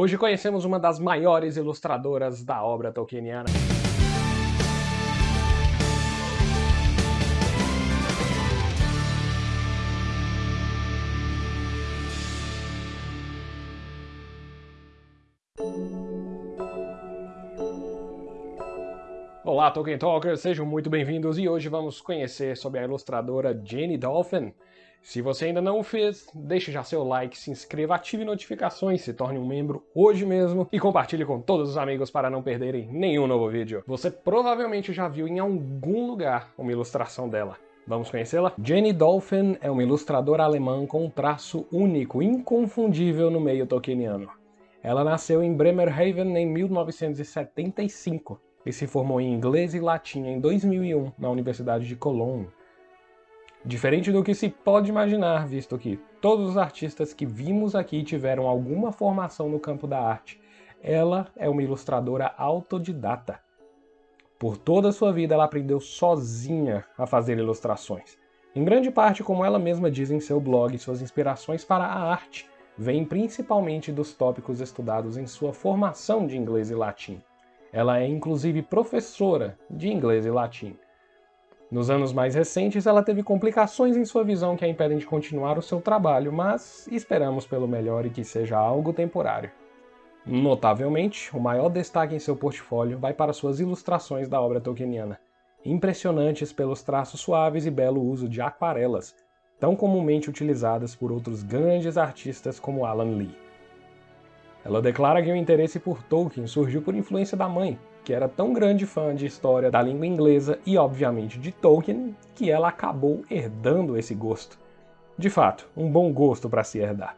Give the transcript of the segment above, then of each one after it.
Hoje conhecemos uma das maiores ilustradoras da obra tolkieniana. Olá Tolkien Talkers, sejam muito bem-vindos e hoje vamos conhecer sobre a ilustradora Jenny Dolphin, se você ainda não o fez, deixe já seu like, se inscreva, ative notificações, se torne um membro hoje mesmo e compartilhe com todos os amigos para não perderem nenhum novo vídeo. Você provavelmente já viu em algum lugar uma ilustração dela. Vamos conhecê-la? Jenny Dolphin é uma ilustradora alemã com um traço único, inconfundível no meio tolkieniano. Ela nasceu em Bremerhaven em 1975 e se formou em inglês e latim em 2001 na Universidade de Cologne. Diferente do que se pode imaginar, visto que todos os artistas que vimos aqui tiveram alguma formação no campo da arte, ela é uma ilustradora autodidata. Por toda a sua vida ela aprendeu sozinha a fazer ilustrações. Em grande parte, como ela mesma diz em seu blog, suas inspirações para a arte vêm principalmente dos tópicos estudados em sua formação de inglês e latim. Ela é inclusive professora de inglês e latim. Nos anos mais recentes, ela teve complicações em sua visão que a impedem de continuar o seu trabalho, mas esperamos pelo melhor e que seja algo temporário. Notavelmente, o maior destaque em seu portfólio vai para suas ilustrações da obra tolkieniana, impressionantes pelos traços suaves e belo uso de aquarelas, tão comumente utilizadas por outros grandes artistas como Alan Lee. Ela declara que o interesse por Tolkien surgiu por influência da mãe, que era tão grande fã de história da língua inglesa e, obviamente, de Tolkien, que ela acabou herdando esse gosto. De fato, um bom gosto para se herdar.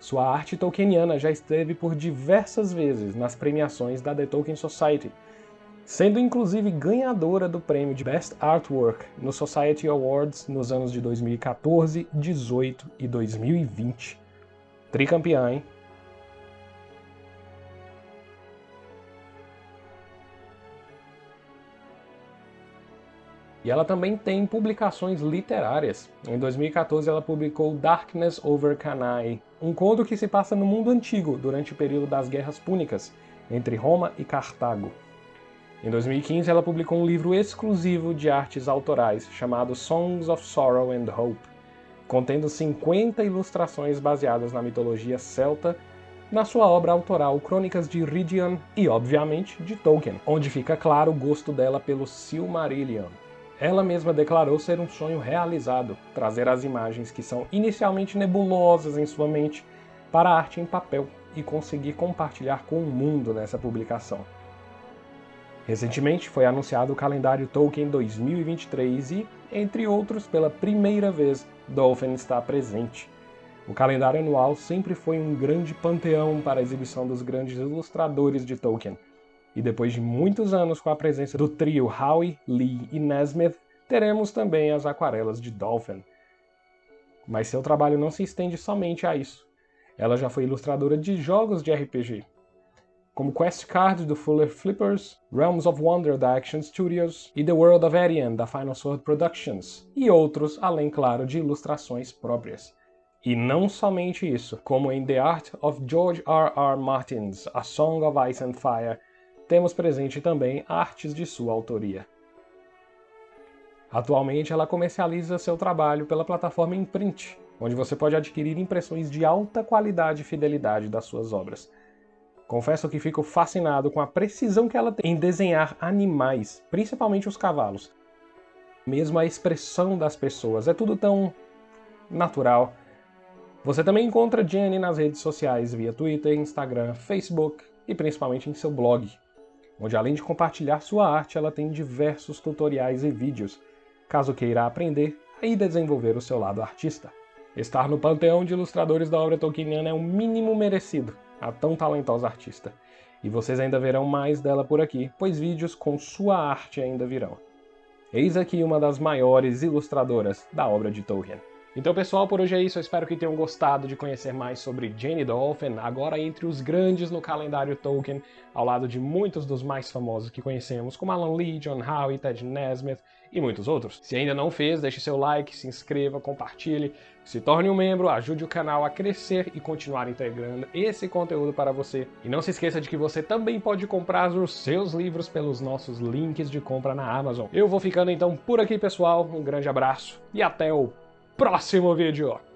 Sua arte tolkieniana já esteve por diversas vezes nas premiações da The Tolkien Society, sendo inclusive ganhadora do prêmio de Best Artwork no Society Awards nos anos de 2014, 18 e 2020. Tricampeã, hein? E ela também tem publicações literárias. Em 2014 ela publicou Darkness Over Cannae, um conto que se passa no mundo antigo, durante o período das Guerras Púnicas, entre Roma e Cartago. Em 2015 ela publicou um livro exclusivo de artes autorais, chamado Songs of Sorrow and Hope, contendo 50 ilustrações baseadas na mitologia celta na sua obra autoral Crônicas de Ridian e, obviamente, de Tolkien, onde fica claro o gosto dela pelo Silmarillion. Ela mesma declarou ser um sonho realizado, trazer as imagens que são inicialmente nebulosas em sua mente para a arte em papel e conseguir compartilhar com o mundo nessa publicação. Recentemente foi anunciado o calendário Tolkien 2023 e, entre outros, pela primeira vez, Dolphin está presente. O calendário anual sempre foi um grande panteão para a exibição dos grandes ilustradores de Tolkien, e depois de muitos anos com a presença do trio Howie, Lee e Nesmith, teremos também as aquarelas de Dolphin. Mas seu trabalho não se estende somente a isso. Ela já foi ilustradora de jogos de RPG, como Quest Cards do Fuller Flippers, Realms of Wonder da Action Studios e The World of Arian da Final Sword Productions, e outros, além, claro, de ilustrações próprias. E não somente isso, como em The Art of George R. R. Martin's A Song of Ice and Fire temos presente também artes de sua autoria. Atualmente ela comercializa seu trabalho pela plataforma Imprint, onde você pode adquirir impressões de alta qualidade e fidelidade das suas obras. Confesso que fico fascinado com a precisão que ela tem em desenhar animais, principalmente os cavalos. Mesmo a expressão das pessoas, é tudo tão natural. Você também encontra Jenny nas redes sociais via Twitter, Instagram, Facebook e principalmente em seu blog, onde além de compartilhar sua arte, ela tem diversos tutoriais e vídeos, caso queira aprender e desenvolver o seu lado artista. Estar no panteão de ilustradores da obra tolkieniana é o mínimo merecido a tão talentosa artista. E vocês ainda verão mais dela por aqui, pois vídeos com sua arte ainda virão. Eis aqui uma das maiores ilustradoras da obra de Tolkien. Então, pessoal, por hoje é isso. Eu espero que tenham gostado de conhecer mais sobre Jane Dolphin, agora entre os grandes no calendário Tolkien, ao lado de muitos dos mais famosos que conhecemos, como Alan Lee, John Howe, Ted Nesmith e muitos outros. Se ainda não fez, deixe seu like, se inscreva, compartilhe, se torne um membro, ajude o canal a crescer e continuar integrando esse conteúdo para você. E não se esqueça de que você também pode comprar os seus livros pelos nossos links de compra na Amazon. Eu vou ficando então por aqui, pessoal. Um grande abraço e até o próximo vídeo.